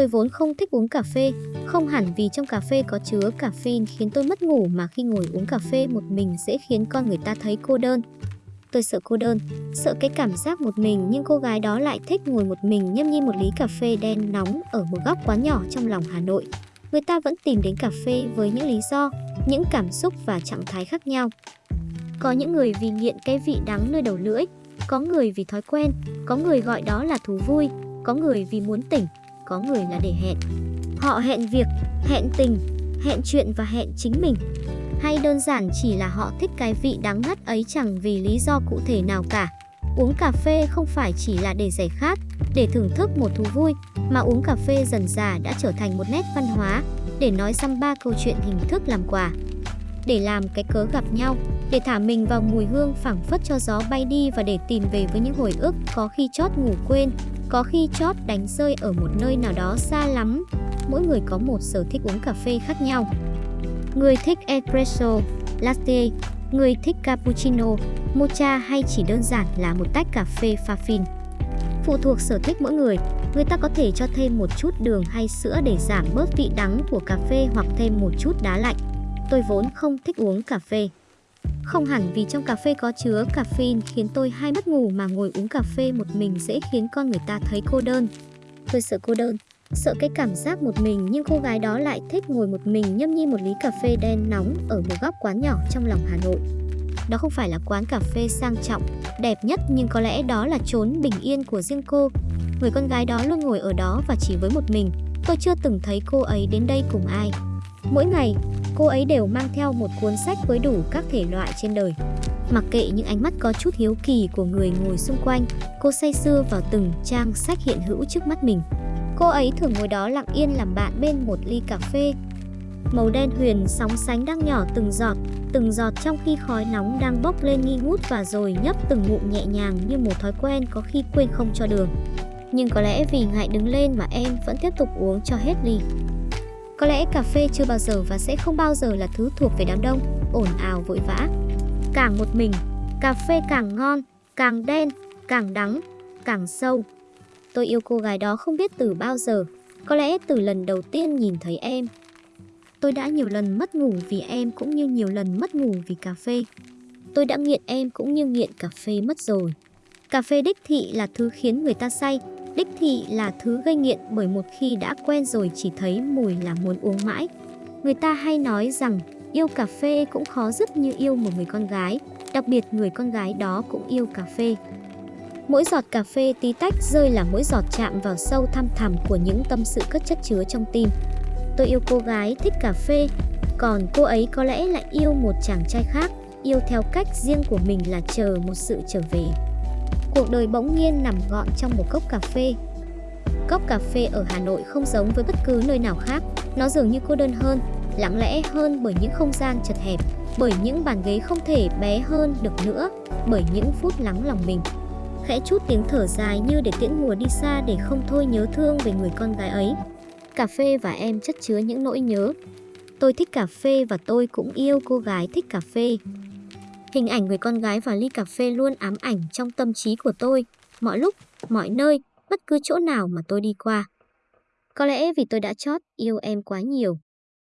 Tôi vốn không thích uống cà phê, không hẳn vì trong cà phê có chứa caffeine khiến tôi mất ngủ mà khi ngồi uống cà phê một mình dễ khiến con người ta thấy cô đơn. Tôi sợ cô đơn, sợ cái cảm giác một mình nhưng cô gái đó lại thích ngồi một mình nhâm nhi một ly cà phê đen nóng ở một góc quán nhỏ trong lòng Hà Nội. Người ta vẫn tìm đến cà phê với những lý do, những cảm xúc và trạng thái khác nhau. Có những người vì nghiện cái vị đắng nơi đầu lưỡi, có người vì thói quen, có người gọi đó là thú vui, có người vì muốn tỉnh, có người là để hẹn. Họ hẹn việc, hẹn tình, hẹn chuyện và hẹn chính mình. Hay đơn giản chỉ là họ thích cái vị đắng ngắt ấy chẳng vì lý do cụ thể nào cả. Uống cà phê không phải chỉ là để giải khát, để thưởng thức một thú vui, mà uống cà phê dần dà đã trở thành một nét văn hóa, để nói xăm ba câu chuyện hình thức làm quà. Để làm cái cớ gặp nhau, để thả mình vào mùi hương phảng phất cho gió bay đi và để tìm về với những hồi ức có khi chót ngủ quên, có khi chót đánh rơi ở một nơi nào đó xa lắm. Mỗi người có một sở thích uống cà phê khác nhau. Người thích espresso, latte, người thích cappuccino, mocha hay chỉ đơn giản là một tách cà phê pha phin. Phụ thuộc sở thích mỗi người, người ta có thể cho thêm một chút đường hay sữa để giảm bớt vị đắng của cà phê hoặc thêm một chút đá lạnh. Tôi vốn không thích uống cà phê. Không hẳn vì trong cà phê có chứa caffeine khiến tôi hay mất ngủ mà ngồi uống cà phê một mình dễ khiến con người ta thấy cô đơn. Tôi sợ cô đơn, sợ cái cảm giác một mình nhưng cô gái đó lại thích ngồi một mình nhâm nhi một ly cà phê đen nóng ở một góc quán nhỏ trong lòng Hà Nội. Đó không phải là quán cà phê sang trọng, đẹp nhất nhưng có lẽ đó là chốn bình yên của riêng cô. Người con gái đó luôn ngồi ở đó và chỉ với một mình. Tôi chưa từng thấy cô ấy đến đây cùng ai. Mỗi ngày, cô ấy đều mang theo một cuốn sách với đủ các thể loại trên đời. Mặc kệ những ánh mắt có chút hiếu kỳ của người ngồi xung quanh, cô say sưa vào từng trang sách hiện hữu trước mắt mình. Cô ấy thường ngồi đó lặng yên làm bạn bên một ly cà phê. Màu đen huyền sóng sánh đang nhỏ từng giọt, từng giọt trong khi khói nóng đang bốc lên nghi ngút và rồi nhấp từng ngụm nhẹ nhàng như một thói quen có khi quên không cho đường. Nhưng có lẽ vì ngại đứng lên mà em vẫn tiếp tục uống cho hết ly. Có lẽ cà phê chưa bao giờ và sẽ không bao giờ là thứ thuộc về đám đông, ồn ào vội vã. Càng một mình, cà phê càng ngon, càng đen, càng đắng, càng sâu. Tôi yêu cô gái đó không biết từ bao giờ, có lẽ từ lần đầu tiên nhìn thấy em. Tôi đã nhiều lần mất ngủ vì em cũng như nhiều lần mất ngủ vì cà phê. Tôi đã nghiện em cũng như nghiện cà phê mất rồi. Cà phê đích thị là thứ khiến người ta say, Đích thị là thứ gây nghiện bởi một khi đã quen rồi chỉ thấy mùi là muốn uống mãi. Người ta hay nói rằng yêu cà phê cũng khó dứt như yêu một người con gái, đặc biệt người con gái đó cũng yêu cà phê. Mỗi giọt cà phê tí tách rơi là mỗi giọt chạm vào sâu thăm thẳm của những tâm sự cất chất chứa trong tim. Tôi yêu cô gái thích cà phê, còn cô ấy có lẽ lại yêu một chàng trai khác, yêu theo cách riêng của mình là chờ một sự trở về. Cuộc đời bỗng nhiên nằm gọn trong một cốc cà phê. Cốc cà phê ở Hà Nội không giống với bất cứ nơi nào khác, nó dường như cô đơn hơn, lặng lẽ hơn bởi những không gian chật hẹp, bởi những bàn ghế không thể bé hơn được nữa, bởi những phút lắng lòng mình. Khẽ chút tiếng thở dài như để tiễn mùa đi xa để không thôi nhớ thương về người con gái ấy. Cà phê và em chất chứa những nỗi nhớ. Tôi thích cà phê và tôi cũng yêu cô gái thích cà phê. Hình ảnh người con gái và ly cà phê luôn ám ảnh trong tâm trí của tôi, mọi lúc, mọi nơi, bất cứ chỗ nào mà tôi đi qua. Có lẽ vì tôi đã chót yêu em quá nhiều.